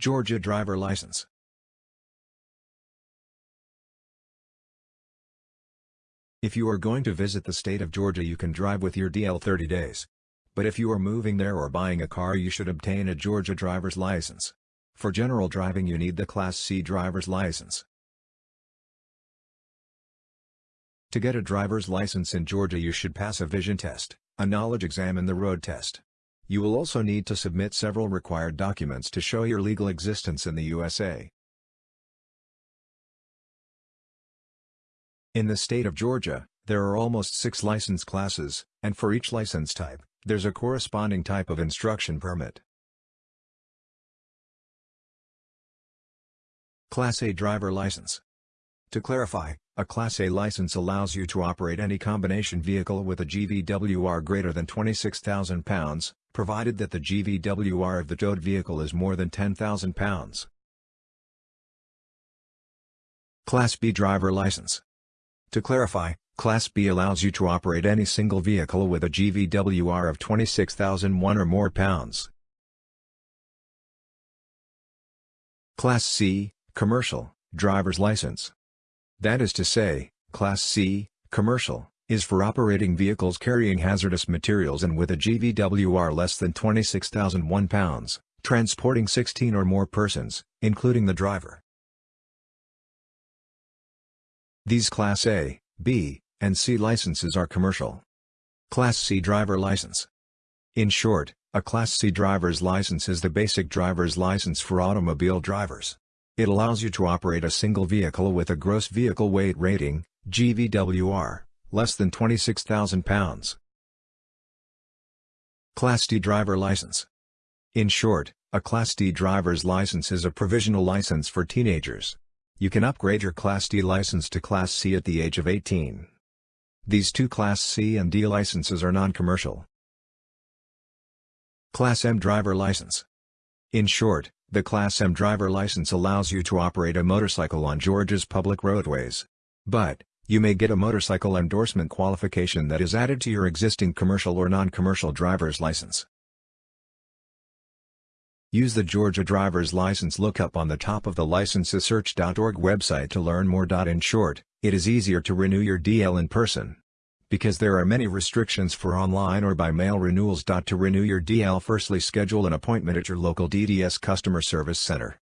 Georgia driver license. If you are going to visit the state of Georgia you can drive with your DL 30 days. But if you are moving there or buying a car you should obtain a Georgia driver's license. For general driving you need the Class C driver's license. To get a driver's license in Georgia you should pass a vision test, a knowledge exam and the road test. You will also need to submit several required documents to show your legal existence in the USA. In the state of Georgia, there are almost six license classes, and for each license type, there's a corresponding type of instruction permit. Class A driver license. To clarify, a Class A license allows you to operate any combination vehicle with a GVWR greater than 26,000 pounds, provided that the GVWR of the towed vehicle is more than 10,000 pounds. Class B driver license. To clarify, Class B allows you to operate any single vehicle with a GVWR of 26,001 or more pounds. Class C, Commercial, Driver's License. That is to say, Class C, Commercial, is for operating vehicles carrying hazardous materials and with a GVWR less than 26,001 pounds, transporting 16 or more persons, including the driver. These Class A, B, and C licenses are commercial. Class C driver license. In short, a Class C driver's license is the basic driver's license for automobile drivers. It allows you to operate a single vehicle with a gross vehicle weight rating, GVWR, less than 26,000 pounds. Class D driver license. In short, a Class D driver's license is a provisional license for teenagers. You can upgrade your Class D license to Class C at the age of 18. These two Class C and D licenses are non-commercial. Class M driver license. In short, the Class M driver license allows you to operate a motorcycle on Georgia's public roadways. But, you may get a motorcycle endorsement qualification that is added to your existing commercial or non-commercial driver's license. Use the Georgia driver's license lookup on the top of the licensesearch.org website to learn more. In short, it is easier to renew your DL in person. Because there are many restrictions for online or by mail renewals. To renew your DL firstly schedule an appointment at your local DDS customer service center.